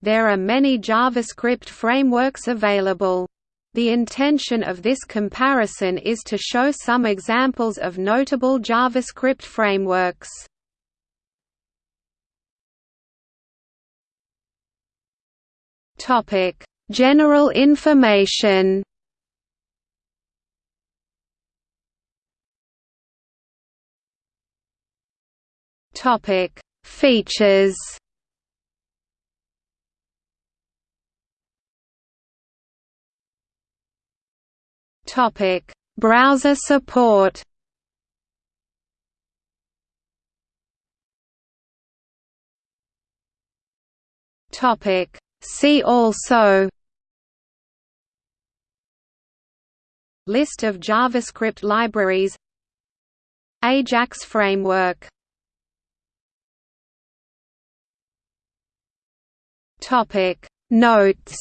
There are many JavaScript frameworks available. The intention of this comparison is to show some examples of notable JavaScript frameworks. Topic: General information. Topic: Features. Topic: Browser support. Topic: See also. List of JavaScript libraries. Ajax framework. Topic Notes